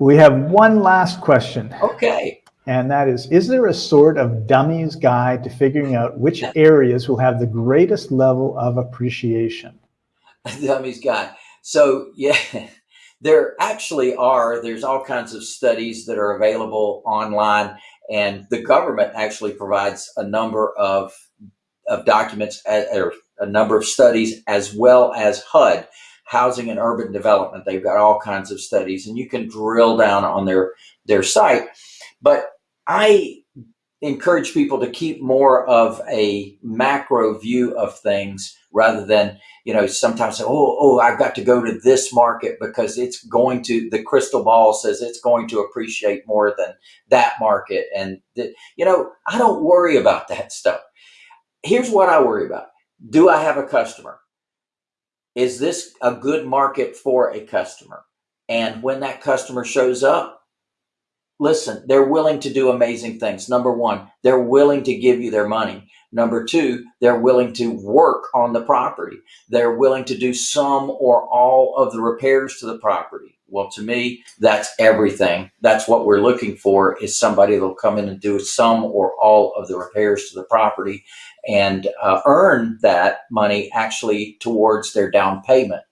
We have one last question. Okay. And that is, is there a sort of dummy's guide to figuring out which areas will have the greatest level of appreciation? dummy's guide. So yeah, there actually are, there's all kinds of studies that are available online and the government actually provides a number of, of documents or a number of studies as well as HUD housing and urban development. They've got all kinds of studies and you can drill down on their, their site. But I encourage people to keep more of a macro view of things rather than, you know, sometimes say, oh, oh, I've got to go to this market because it's going to, the crystal ball says it's going to appreciate more than that market. And, the, you know, I don't worry about that stuff. Here's what I worry about. Do I have a customer? Is this a good market for a customer? And when that customer shows up, listen, they're willing to do amazing things. Number one, they're willing to give you their money. Number two, they're willing to work on the property. They're willing to do some or all of the repairs to the property. Well, to me, that's everything. That's what we're looking for is somebody that'll come in and do some or all of the repairs to the property and uh, earn that money actually towards their down payment.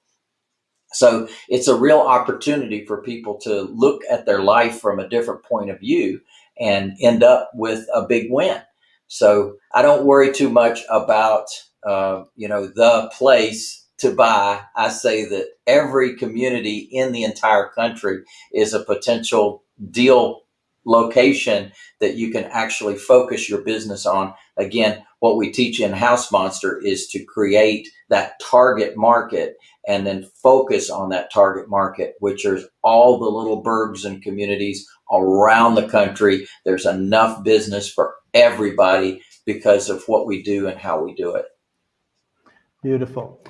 So it's a real opportunity for people to look at their life from a different point of view and end up with a big win. So I don't worry too much about, uh, you know, the place to buy. I say that every community in the entire country is a potential deal location that you can actually focus your business on. Again, what we teach in House Monster is to create that target market and then focus on that target market, which is all the little burgs and communities around the country. There's enough business for everybody because of what we do and how we do it. Beautiful.